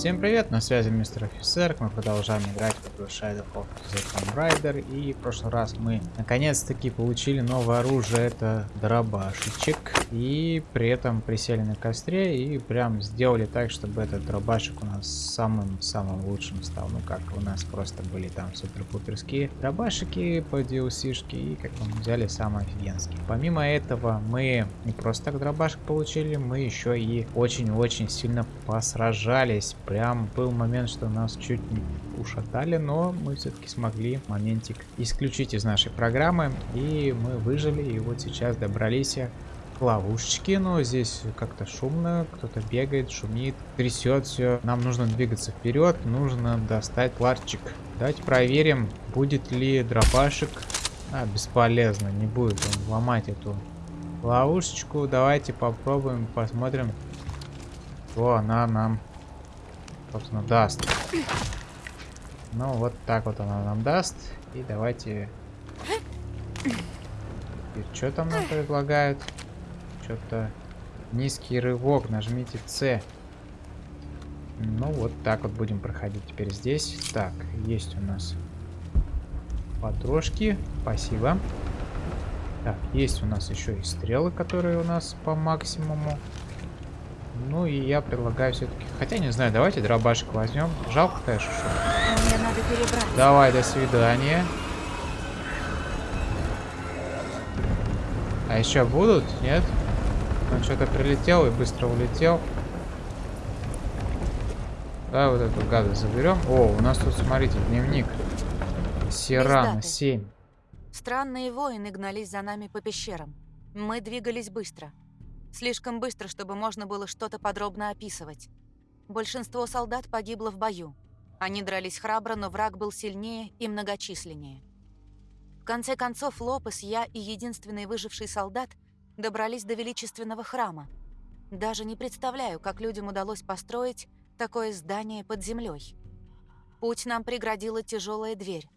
Всем привет, на связи мистер офицер, мы продолжаем играть в Shadow of the Tomb Raider. И в прошлый раз мы наконец-таки получили новое оружие, это дробашечек. И при этом присели на костре и прям сделали так, чтобы этот дробашек у нас самым-самым лучшим стал, ну как у нас просто были там супер-пуперские дробашики по DLC-шке и как мы взяли самый офигенский. Помимо этого мы не просто так дробашек получили, мы еще и очень-очень сильно посражались Прям был момент, что нас чуть не ушатали, но мы все-таки смогли моментик исключить из нашей программы. И мы выжили, и вот сейчас добрались к ловушечке. Но здесь как-то шумно, кто-то бегает, шумит, трясет все. Нам нужно двигаться вперед, нужно достать ларчик. Давайте проверим, будет ли дробашек. А, бесполезно, не будет он ломать эту ловушечку. Давайте попробуем, посмотрим, что она нам собственно, даст. Ну, вот так вот она нам даст. И давайте... И что там нам предлагают? Что-то... Низкий рывок. Нажмите C. Ну, вот так вот будем проходить теперь здесь. Так, есть у нас потрошки. Спасибо. Так, есть у нас еще и стрелы, которые у нас по максимуму. Ну и я предлагаю все-таки... Хотя не знаю, давайте дробашек возьмем. Жалко, конечно, что... Мне надо перебрать. Давай, до свидания. А еще будут? Нет? Он что-то прилетел и быстро улетел. Давай вот эту гадость заберем. О, у нас тут, смотрите, дневник. Сирана 7. Странные воины гнались за нами по пещерам. Мы двигались быстро. Слишком быстро, чтобы можно было что-то подробно описывать. Большинство солдат погибло в бою. Они дрались храбро, но враг был сильнее и многочисленнее. В конце концов, Лопес, я и единственный выживший солдат добрались до величественного храма. Даже не представляю, как людям удалось построить такое здание под землей. Путь нам преградила тяжелая дверь.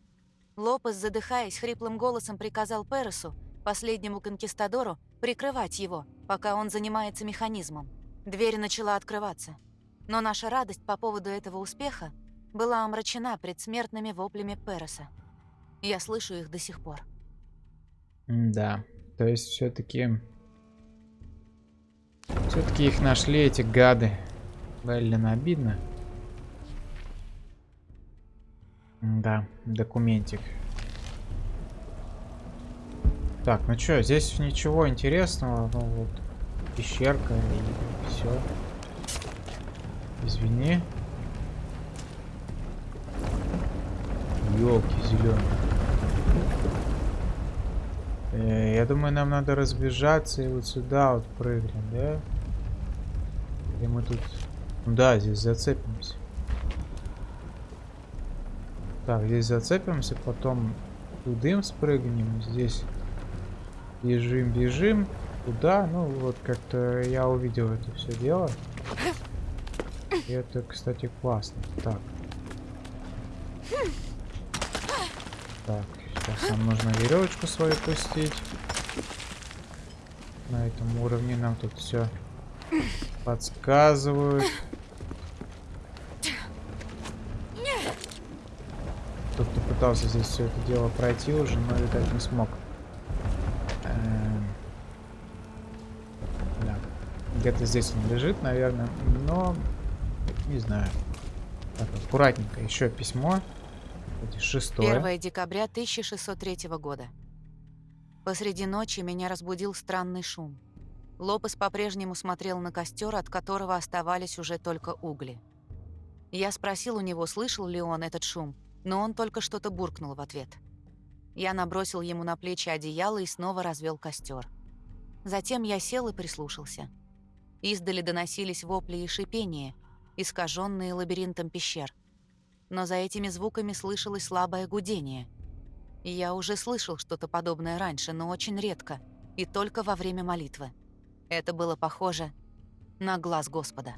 Лопес, задыхаясь, хриплым голосом приказал Пересу, последнему конкистадору, прикрывать его, пока он занимается механизмом. Дверь начала открываться. Но наша радость по поводу этого успеха была омрачена предсмертными воплями Переса. Я слышу их до сих пор. Да, то есть все-таки... Все-таки их нашли, эти гады. Блин, обидно. Да, документик. Так, ну что, здесь ничего интересного. Ну вот, пещерка и все. Извини. Елки зеленые. Э, я думаю, нам надо разбежаться и вот сюда вот прыгнем, да? И мы тут... Ну да, здесь зацепимся. Так, здесь зацепимся, потом тудым спрыгнем, здесь Бежим, бежим. Куда? Ну, вот как-то я увидел это все дело. И это, кстати, классно. Так. Так, сейчас нам нужно веревочку свою пустить. На этом уровне нам тут все подсказывают. Кто-то пытался здесь все это дело пройти уже, но, видать, не смог. Где-то здесь он лежит, наверное. Но не знаю. Так, аккуратненько. Еще письмо. Шестое. 1 декабря 1603 года. Посреди ночи меня разбудил странный шум. Лопес по-прежнему смотрел на костер, от которого оставались уже только угли. Я спросил у него, слышал ли он этот шум, но он только что-то буркнул в ответ. Я набросил ему на плечи одеяло и снова развел костер. Затем я сел и прислушался. Издали доносились вопли и шипения, искаженные лабиринтом пещер. Но за этими звуками слышалось слабое гудение. Я уже слышал что-то подобное раньше, но очень редко, и только во время молитвы. Это было похоже на глаз Господа.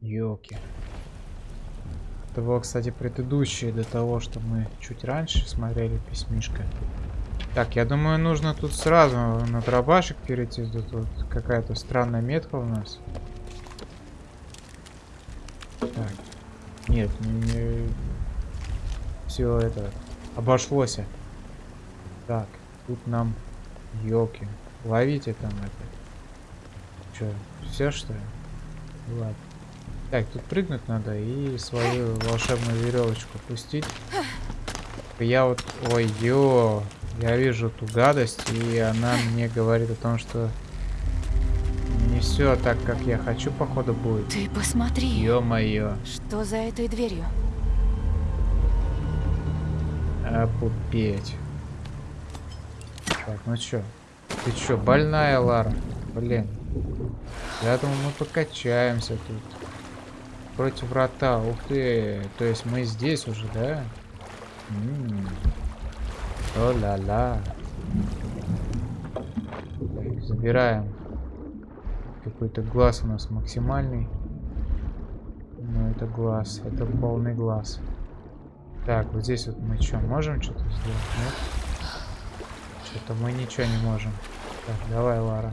Ёлки. Это было, кстати, предыдущее до того, что мы чуть раньше смотрели письмишко. Так, я думаю, нужно тут сразу на дробашек перейти. Тут вот какая-то странная метка у нас. Так, Нет, не... все это обошлось. Так, тут нам елки. Ловите там это. Че, все что ли? Ладно. Так, тут прыгнуть надо и свою волшебную веревочку пустить. Я вот, ой, ё, я вижу ту гадость, и она мне говорит о том, что не все так, как я хочу, походу, будет. Ты посмотри. Ё-моё. Что за этой дверью? Опупеть. Так, ну чё? Ты чё, больная, Лара? Блин. Я думаю, мы покачаемся тут. Против врата. Ух ты. То есть мы здесь уже, да? О-ла-ла. Так, забираем. Какой-то глаз у нас максимальный. Ну, это глаз. Это полный глаз. Так, вот здесь вот мы что, можем что-то сделать? Нет? Что-то мы ничего не можем. Так, давай, Лара.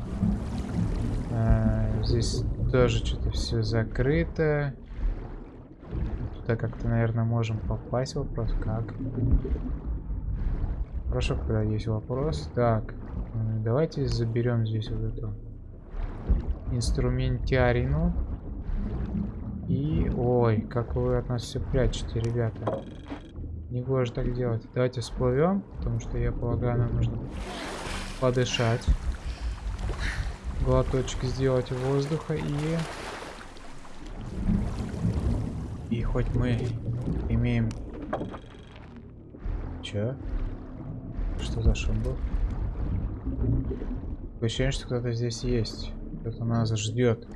А, здесь тоже что-то все закрыто. Туда как-то, наверное, можем попасть. Вопрос как? Хорошо, когда есть вопрос. Так, давайте заберем здесь вот эту инструментарину. И... Ой, как вы от нас все прячете, ребята. Не гоже так делать. Давайте всплывем, потому что я полагаю, нам нужно подышать. Глоточек сделать воздуха и... И хоть мы имеем... Чё? Что за шум был? Ощущение, что кто-то здесь есть. Кто-то нас ждет.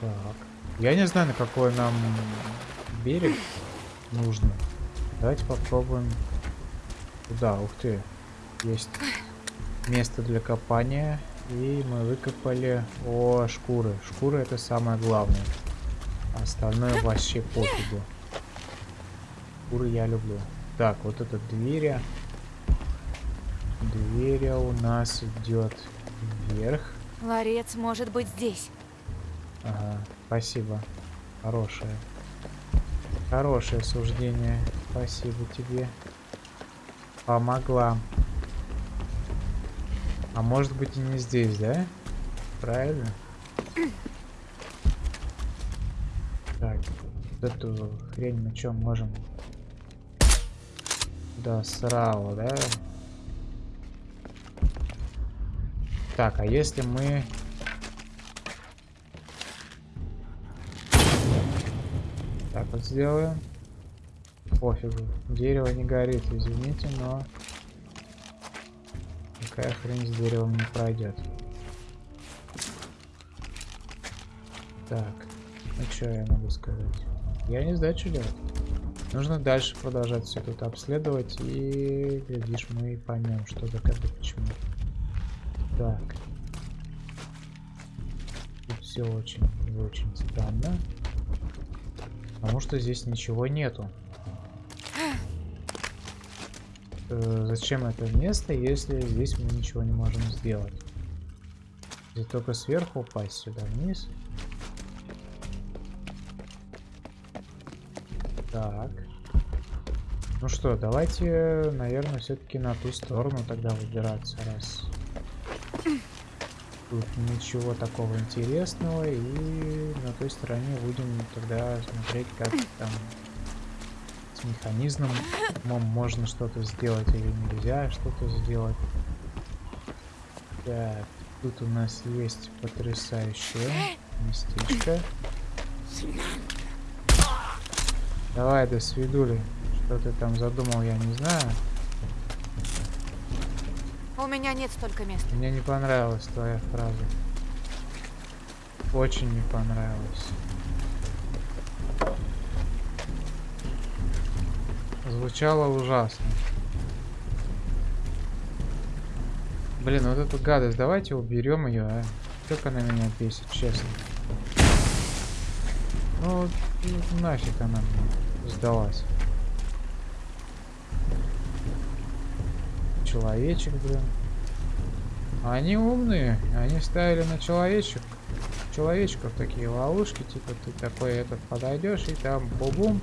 Так. Я не знаю, на какой нам берег нужно. Давайте попробуем. Туда, ух ты. Есть место для копания. И мы выкопали... О, шкуры. Шкуры это самое главное. Остальное вообще пофигу. Шкуры я люблю. Так, вот это двери. Двери у нас идет вверх. Ларец может быть здесь. Ага, спасибо. Хорошее. Хорошее суждение. Спасибо тебе. Помогла. А может быть и не здесь, да? Правильно? Так, эту хрень мы что можем? Да, срало, да? Так, а если мы Так вот сделаем. Пофигу. Дерево не горит, извините, но... Такая хрень с деревом не пройдет. Так. Ну что я могу сказать? Я не знаю, что делать. Нужно дальше продолжать все тут обследовать и, глядишь, мы поймем, что да как и почему. Так. Тут все очень очень странно. Потому что здесь ничего нету. Э, зачем это место, если здесь мы ничего не можем сделать? Здесь только сверху упасть сюда вниз. Так. Ну что, давайте, наверное, все-таки на ту сторону тогда выбираться, раз тут ничего такого интересного. И на той стороне будем тогда смотреть, как там с механизмом можно что-то сделать или нельзя что-то сделать. Так, тут у нас есть потрясающее местечко. Давай, до свидули. Что ты там задумал, я не знаю. У меня нет столько места. Мне не понравилась твоя фраза. Очень не понравилась. Звучало ужасно. Блин, вот эту гадость, давайте уберем ее, а. Как она меня бесит, честно. Ну, нафиг она мне сдалась. человечек, блин. Они умные, они ставили на человечек, человечков такие ловушки, типа ты такой этот подойдешь и там бум-бум,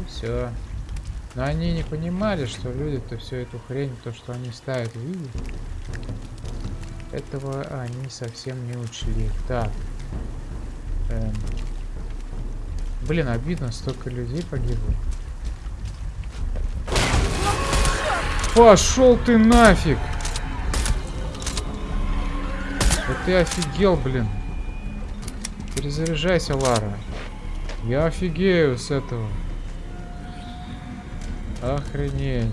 и все. Но они не понимали, что люди-то всю эту хрень, то, что они ставят, видят. Этого они совсем не учли. Так. Эм. Блин, обидно, столько людей погибло. Пошел ты нафиг! Да ты офигел, блин. Перезаряжайся, Лара. Я офигею с этого. Охренеть.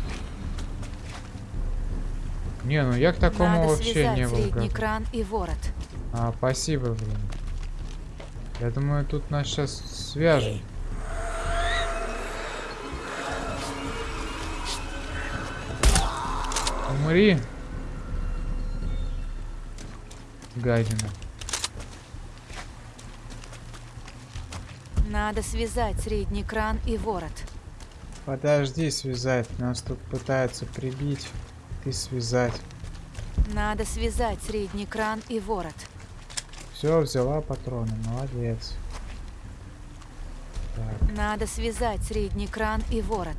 Не, ну я к такому Надо вообще не был кран и ворот. А, спасибо, блин. Я думаю, тут нас сейчас свяжут. Умри. Гадина. Надо связать средний кран и ворот. Подожди связать. Нас тут пытаются прибить. Ты связать. Надо связать средний кран и ворот. Все, взяла патроны. Молодец. Так, Надо связать средний кран и ворот.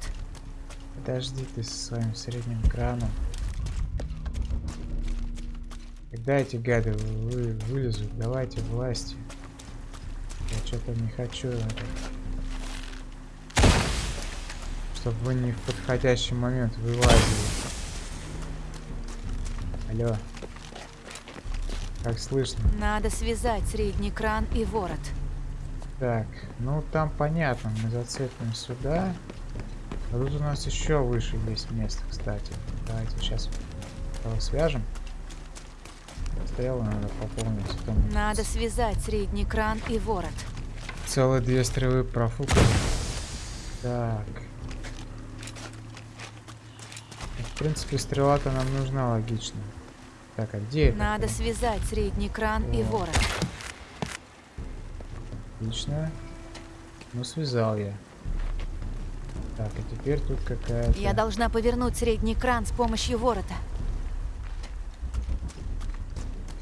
подожди ты со своим средним краном. Когда эти гады вы, вылезут, давайте власти. Я что-то не хочу это. Чтобы вы не в подходящий момент вылазили. Алло. Как слышно? Надо связать средний кран и ворот. Так, ну там понятно, мы зацепим сюда. А тут у нас еще выше есть место, кстати. Давайте сейчас его свяжем. Стрелы надо пополнить. мы Надо связать средний кран и ворот. Целые две стрелы профукали. Так. В принципе, стрела-то нам нужна логично. Так, а где это? Надо связать средний кран и О. ворот. Отлично. Ну, связал я. Так, и теперь тут какая-то... Я должна повернуть средний кран с помощью ворота.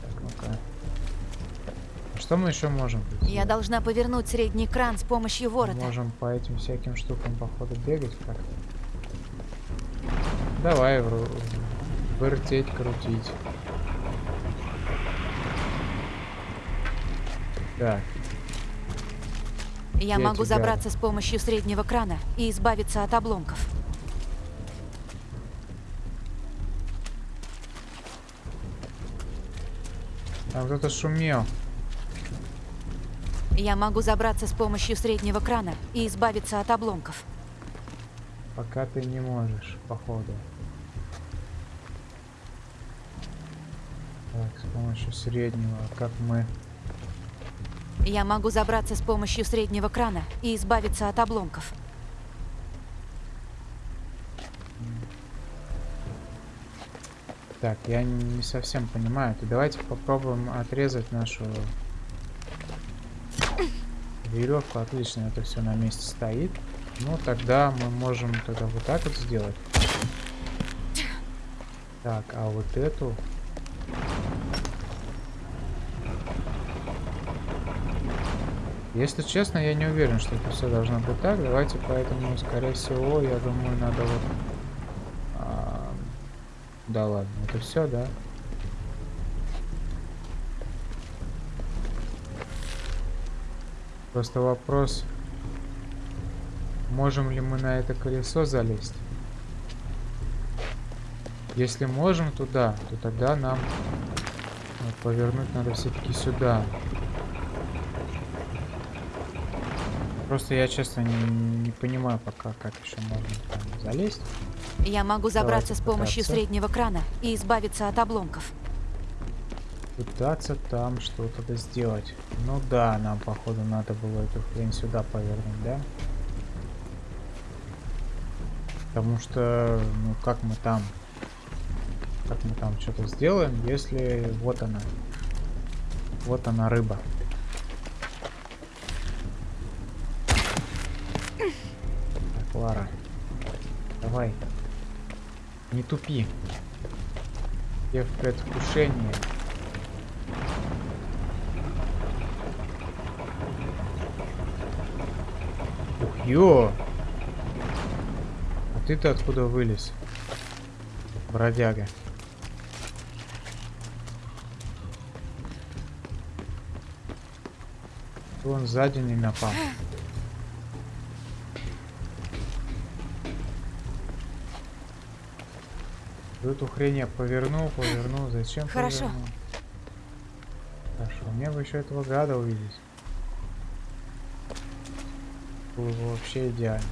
Так, ну-ка. А Что мы еще можем Я должна повернуть средний кран с помощью Мы ворота. Можем по этим всяким штукам, походу, бегать как-то. Давай вру- вертеть, крутить. Так, Я Где могу эти забраться с помощью среднего крана и избавиться от обломков. там кто-то шумел. Я могу забраться с помощью среднего крана и избавиться от обломков. Пока ты не можешь, походу. Так, с помощью среднего, как мы... Я могу забраться с помощью среднего крана и избавиться от обломков. Так, я не совсем понимаю. То давайте попробуем отрезать нашу веревку. Отлично, это все на месте стоит. Ну, тогда мы можем тогда вот так вот сделать. Так, а вот эту... Если честно, я не уверен, что это все должно быть так. Давайте поэтому, скорее всего, я думаю, надо вот... а, да ладно, это все, да? Просто вопрос, можем ли мы на это колесо залезть? Если можем туда, то тогда нам э, повернуть надо все-таки сюда. Просто я, честно, не, не понимаю пока, как еще можно там залезть. Я могу забраться с помощью пытаться. среднего крана и избавиться от обломков. Пытаться там что-то да сделать. Ну да, нам, походу, надо было эту хрень сюда повернуть, да? Потому что, ну как мы там... Как мы там что-то сделаем, если вот она. Вот она рыба. Так, Лара. Давай. Не тупи. Я в предвкушении. Ух, ё! А ты-то откуда вылез? Бродяга. Он сзади не напал. Эту хрень я повернул, повернул. Зачем Хорошо. повернул? Хорошо. Мне бы еще этого гада увидеть. Было бы вообще идеально.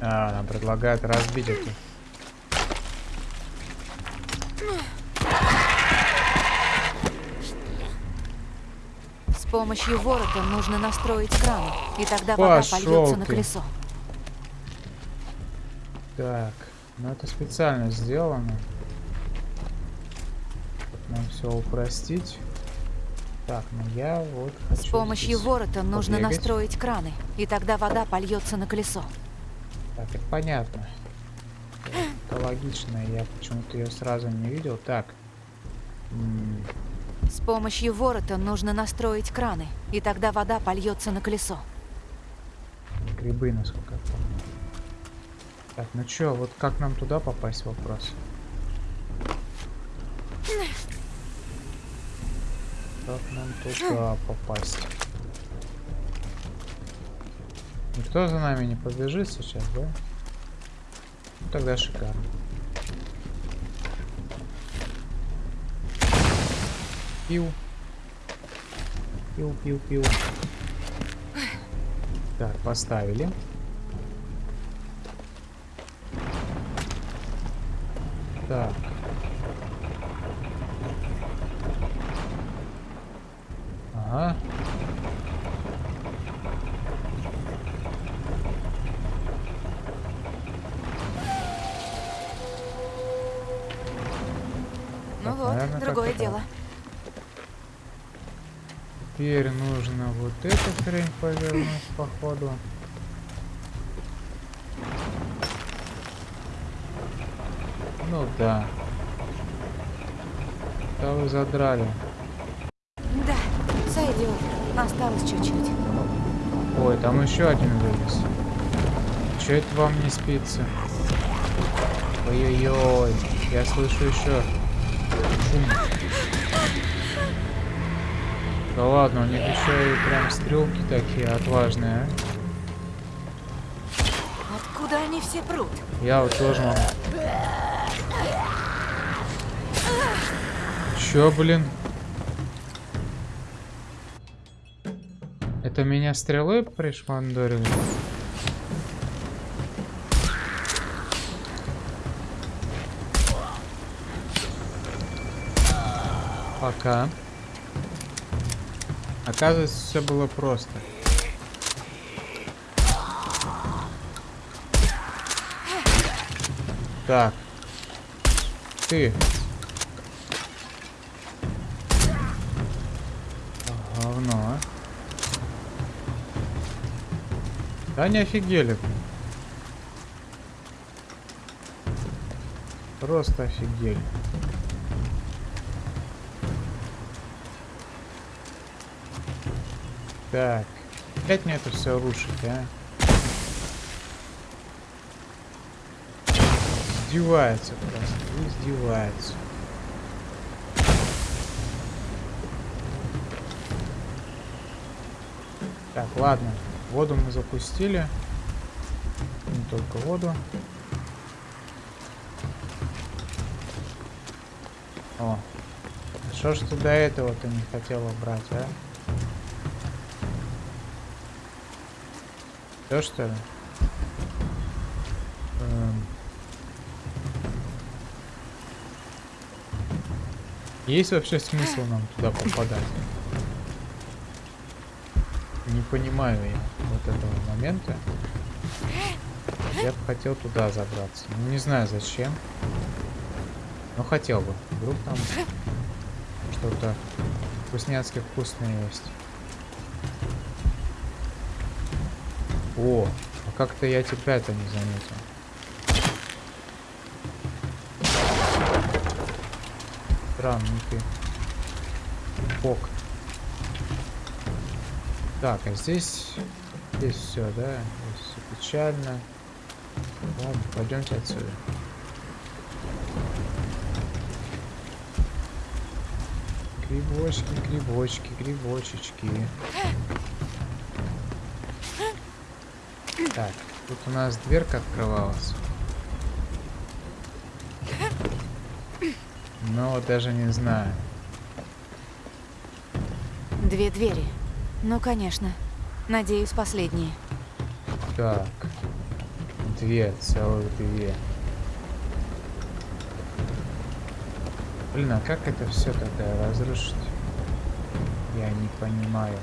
А, нам предлагают разбить эту. С помощью ворота нужно настроить кран, и тогда вода польется на ты. колесо. Так, ну это специально сделано. Нам все упростить. Так, ну я вот хочу С помощью ворота нужно побегать. настроить краны, и тогда вода польется на колесо. Так, это понятно. Это логично, я почему-то ее сразу не видел. Так. С помощью ворота нужно настроить краны, и тогда вода польется на колесо. грибы, насколько я помню. Так, ну чё, вот как нам туда попасть, вопрос. Как нам туда попасть? Никто за нами не побежит сейчас, да? Ну тогда шикарно. Пил, пил. Так, поставили. Так. Ага. Ну Так, вот, наверное, другое как-то дело. Теперь нужно вот эту хрень повернуть, походу. Ну да. Да вы задрали. Да, сойдет. Осталось чуть-чуть. Ой, там еще один вылез. Че это вам не спится? Ой-ой-ой, я слышу еще шум. Да ладно, у них еще и прям стрелки такие отважные? Откуда они все прут? Я вот тоже могу. Чё, блин? Это меня стрелой пришмандорили? Пока. Оказывается, все было просто. Так. Ты. Говно. Да не офигели. Просто офигели. Так. Опять мне это все рушить, а? Издевается просто. Издевается. Так, ладно. Воду мы запустили. Не только воду. О. Что ж ты до этого-то не хотела брать, а? Все что ли? Эм. Есть вообще смысл нам туда попадать? Не понимаю я вот этого момента. Я бы хотел туда забраться. Ну, не знаю зачем. Но хотел бы. Вдруг там что-то вкусняцки вкусное есть. О, а как-то я тебя-то не заметил. Странный ты. Фок. Так, а здесь... Здесь все, да? Здесь все печально. Ладно, пойдемте отсюда. Грибочки, грибочки, грибочечки. Так, тут у нас дверка открывалась. Но даже не знаю. Две двери. Ну, конечно. Надеюсь, последние. Так. Две, целых две. Блин, а как это все тогда разрушить? Я не понимаю.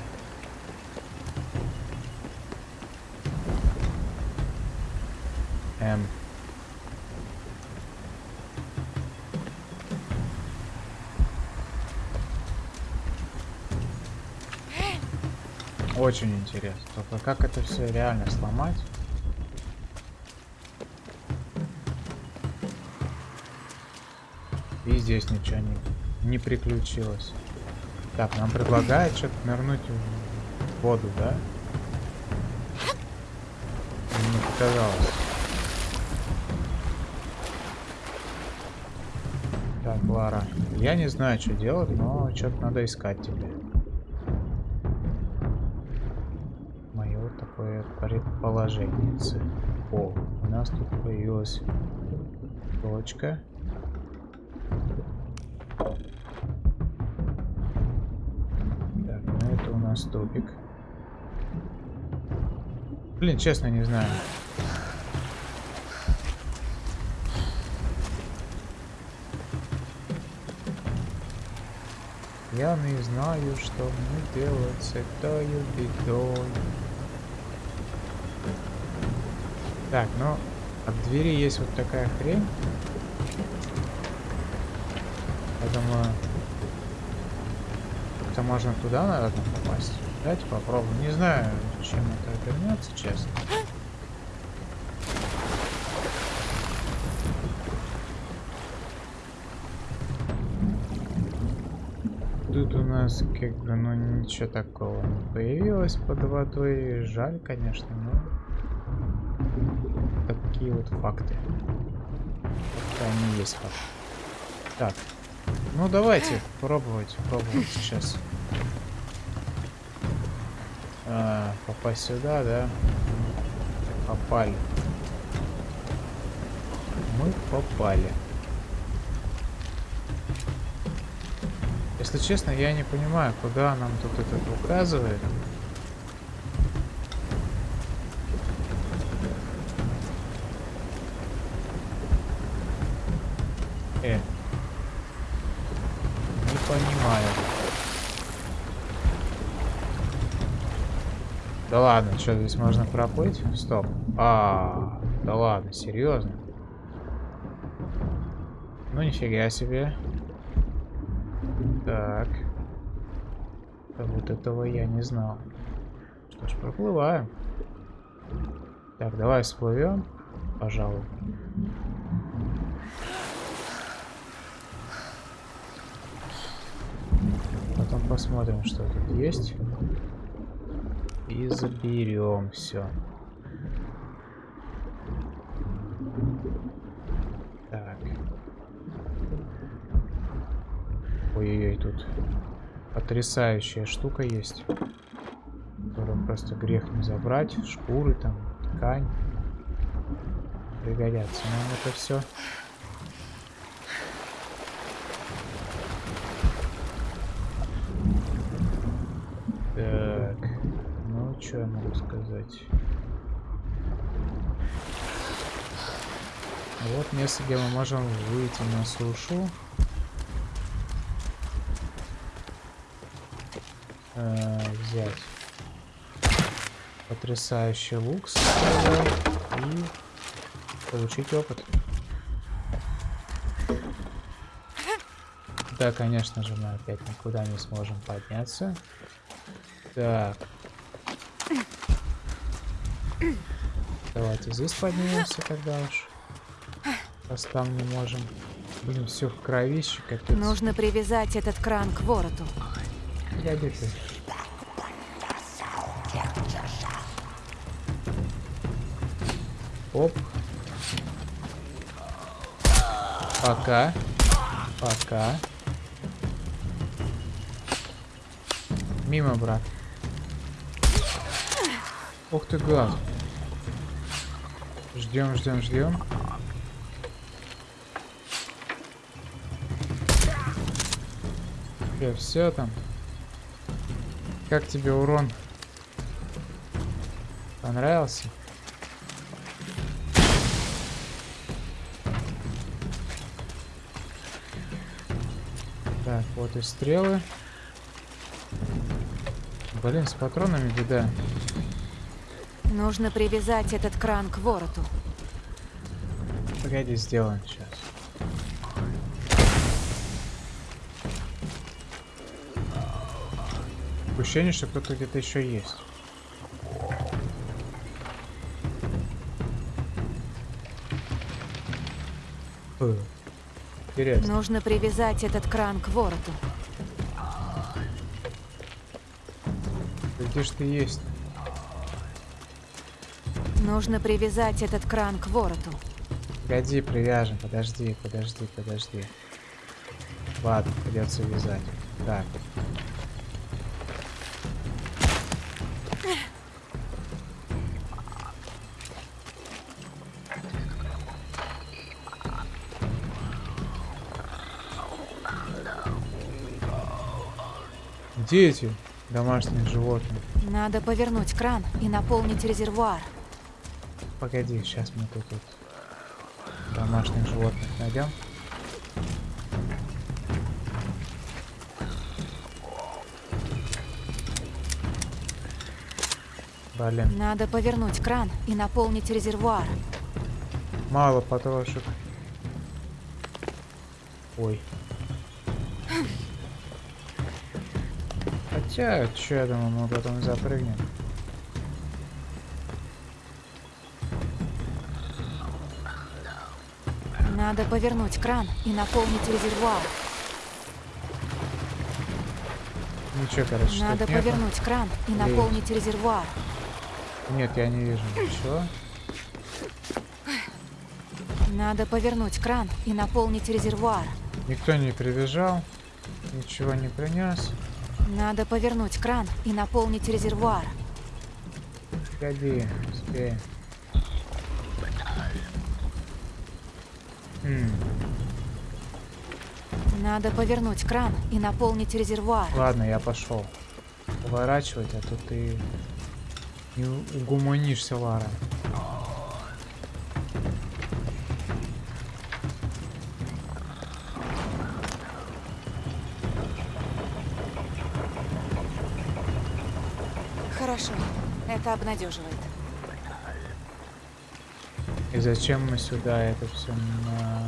Эм. Очень интересно. Только как это все реально сломать? И здесь ничего не, не приключилось. Так, нам предлагают что-то нырнуть в воду, да? Не показалось. Так, Лара. Я не знаю, что делать, но что-то надо искать тебе. Мое такое предположение. О, у нас тут появилась точка. Так, ну это у нас топик. Блин, честно не знаю. Я не знаю, что мне делать с этой бедой. Так, ну, от двери есть вот такая хрень. Я думаю, это можно туда, наверное, попасть. Давайте попробуем. Не знаю, чем это обернется, честно. Нас как бы, ну ничего такого не появилось под водой. Жаль, конечно, но такие вот факты. Они есть факты. Так, ну давайте пробовать, пробовать сейчас. А, попасть сюда, да? Попали. Мы попали. Если честно, я не понимаю, куда нам тут этот указывает. Э. Не понимаю. Да ладно, что здесь можно проплыть? Стоп. А, да ладно, серьезно? Ну нифига себе. Так. А вот этого я не знал. Что ж, проплываем. Так, давай всплывем, пожалуй. Потом посмотрим, что тут есть. И заберем все. Так. Ой-ой-ой, тут потрясающая штука есть. Которую просто грех не забрать. Шкуры там, ткань. Пригодятся нам это все. Так, ну что я могу сказать? Вот место, где мы можем выйти на сушу. Э, взять потрясающий лук и получить опыт. Да, конечно же, мы опять никуда не сможем подняться. Так. Давайте здесь поднимемся тогда уж. Раз там не можем. Блин, все в кровище, капец. Нужно привязать этот кран к вороту. Погоди ты. Оп. Пока. Пока. Мимо, брат. Ух ты, гад. Ждем, ждем, ждем. все там. Как тебе урон? Понравился? Вот и стрелы. Блин, с патронами беда. Нужно привязать этот кран к вороту. Погоди, сделаем сейчас. Ощущение, что кто-то где-то еще есть. Фу. Интересно. Нужно привязать этот кран к вороту. Где ж ты есть? Нужно привязать этот кран к вороту. Погоди, привяжем. Подожди, подожди, подожди. Ладно, придется вязать. Так. Где эти домашние животные? Надо повернуть кран и наполнить резервуар. Погоди, сейчас мы тут вот домашних животных найдем. Блин. Надо повернуть кран и наполнить резервуар. Мало потрошек. Ой. Хотя, что я думаю, мы потом запрыгнем. Надо повернуть кран и наполнить резервуар. Ничего, короче, Надо повернуть нету. кран и наполнить резервуар. Нет, я не вижу ничего. Надо повернуть кран и наполнить резервуар. Никто не прибежал, ничего не принес. Надо повернуть кран и наполнить резервуар. Погоди, успеем. М, Надо повернуть кран и наполнить резервуар. ладно, я пошел. Поворачивать, а то ты не угуманишься, Лара. Хорошо, это обнадеживает. И зачем мы сюда это все на...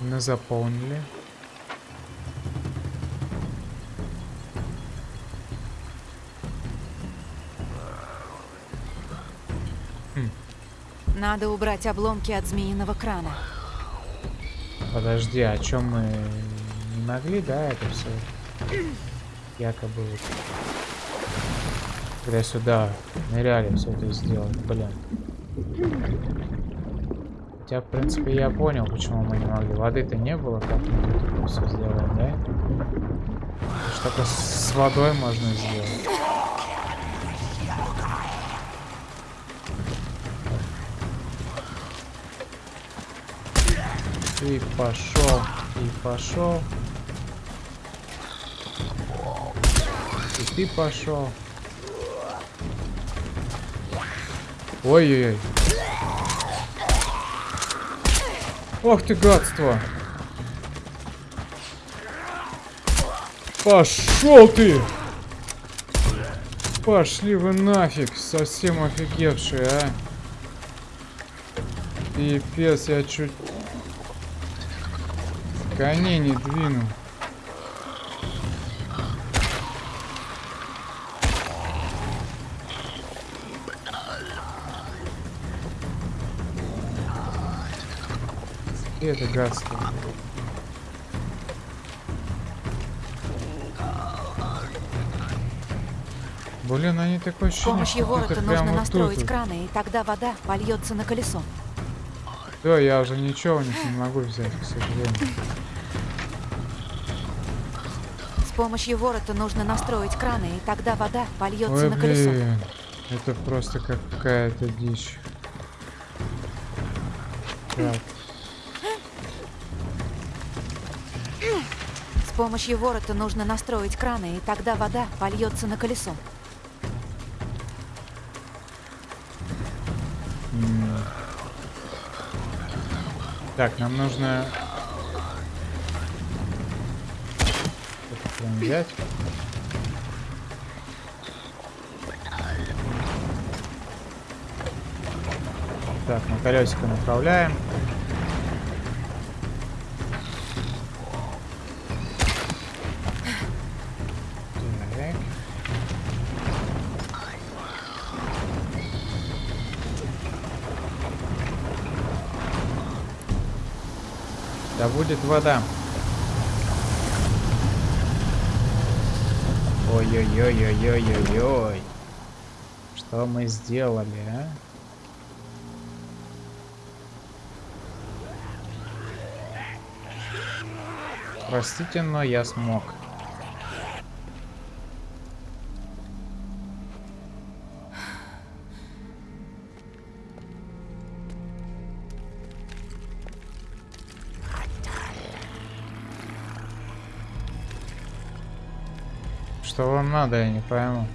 на заполнили? Надо убрать обломки от змеиного крана. Подожди, о чем мы не могли, да, это все якобы вот, когда сюда ныряли все это сделать, блин. Хотя, в принципе, я понял, почему мы не могли. Воды-то не было, как мы тут все сделаем, да? Только с водой можно сделать. И пошел, и пошел. И ты пошел. Ой-ой-ой. Ох ты гадство. Пошел ты! Пошли вы нафиг, совсем офигевшие, а. Пипец, я чуть коней не двинул. Это гадство? Блин, они такое С ощущение, помощью что ворота это нужно прямо настроить тут. краны, и тогда вода польется на колесо. Да, я уже ничего у них не могу взять, к сожалению. С помощью ворота нужно настроить краны, и тогда вода польется Ой, на колесо. блин. Это просто какая-то дичь. Так, помощью ворота нужно настроить краны, и тогда вода польется на колесо. Так, нам нужно... Взять. Так, мы колесико направляем. Будет вода. Ой-ой-ой-ой-ой-ой-ой. Что мы сделали, а? Простите, но я смог. Что вам надо, я не пойму.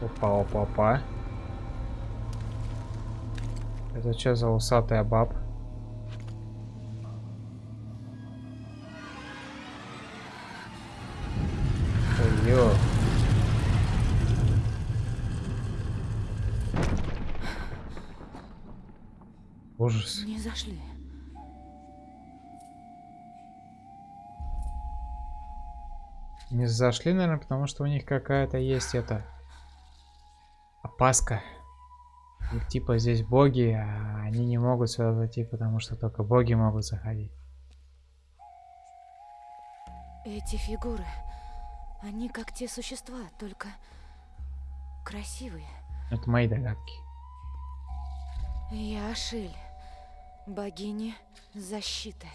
Опа, опа, опа. Это что за усатая баб? Ой-ё. Ужас. Не зашли. Не зашли, наверное, потому что у них какая-то есть это опаска. Их типа здесь боги, а они не могут сюда зайти, потому что только боги могут заходить. Эти фигуры, они как те существа, только красивые. Это мои догадки. Я Ашиль, богиня защиты.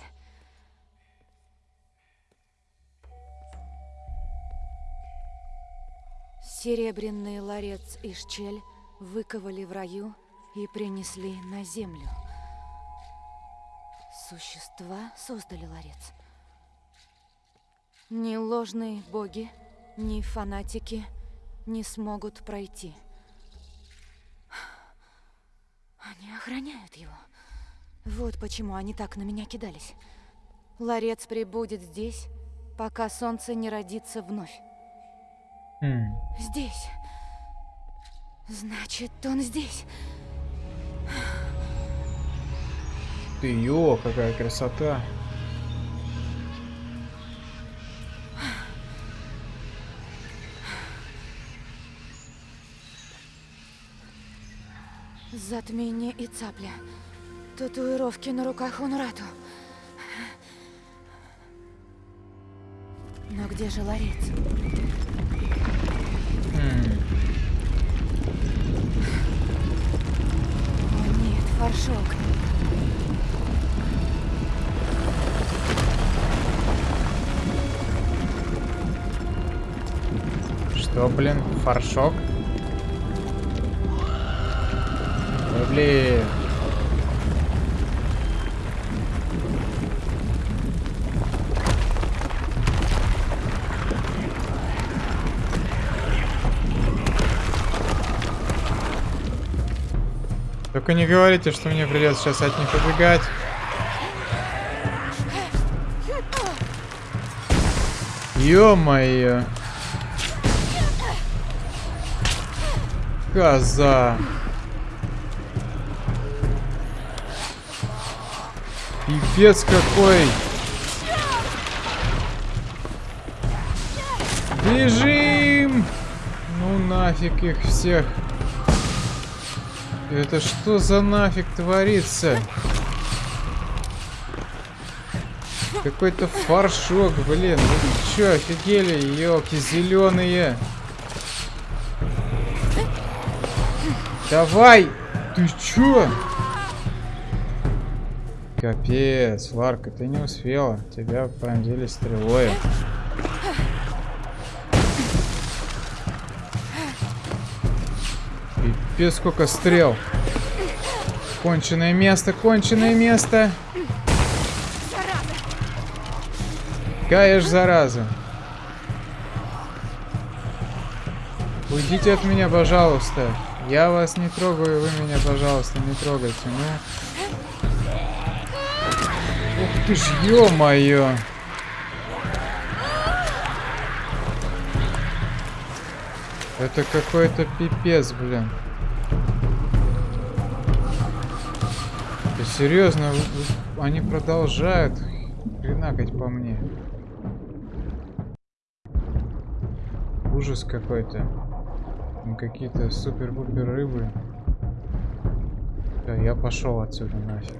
Серебряный ларец Ишчель выковали в раю и принесли на землю. Существа создали ларец. Ни ложные боги, ни фанатики не смогут пройти. Они охраняют его. Вот почему они так на меня кидались. Ларец прибудет здесь, пока солнце не родится вновь. Хм. Здесь. Значит, он здесь. Ты ё, какая красота. Затмение и цапля. Татуировки на руках Унрату. Но где же ларец? Нет, фаршок. Что, блин, фаршок? Блин. Только не говорите, что мне придется сейчас от них убегать. Ё-моё. Коза. Пипец какой. Бежим! Ну нафиг их всех. Это что за нафиг творится? Какой-то фаршок, блин. Вы чё, офигели, елки зеленые? Давай! Ты чё? Капец, Ларка, ты не успела. Тебя пронзили стрелой. Пипец, сколько стрел. Конченое место, конченое место. Ж зараза. Уйдите от меня, пожалуйста. Я вас не трогаю, вы меня, пожалуйста, не трогайте. Ну. Ух ты ж, ё-моё. Это какой-то пипец, блин. Ты серьезно? Они продолжают хренакать по мне. Ужас какой-то. Какие-то супер-пупер рыбы. Да, я пошел отсюда нафиг.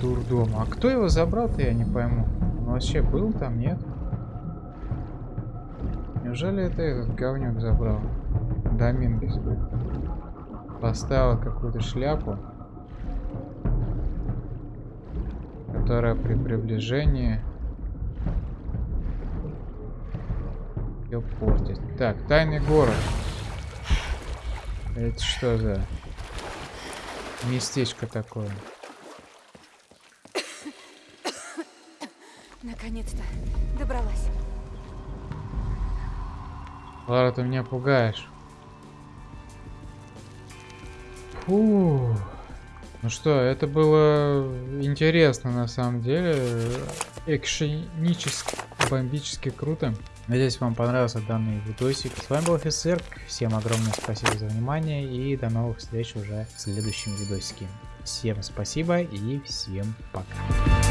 Дурдом. А кто его забрал-то, я не пойму. Он вообще был там, нет? Неужели это этот говнюк забрал? Домингес. Поставил какую-то шляпу. Которая при приближении ее портит. Так, тайный город. Это что за местечко такое? Наконец-то добралась. Лара, ты меня пугаешь. Фу. Ну что, это было интересно на самом деле. Экшенически, бомбически круто. Надеюсь, вам понравился данный видосик. С вами был офицер. Всем огромное спасибо за внимание и до новых встреч уже в следующем видосике. Всем спасибо и всем пока.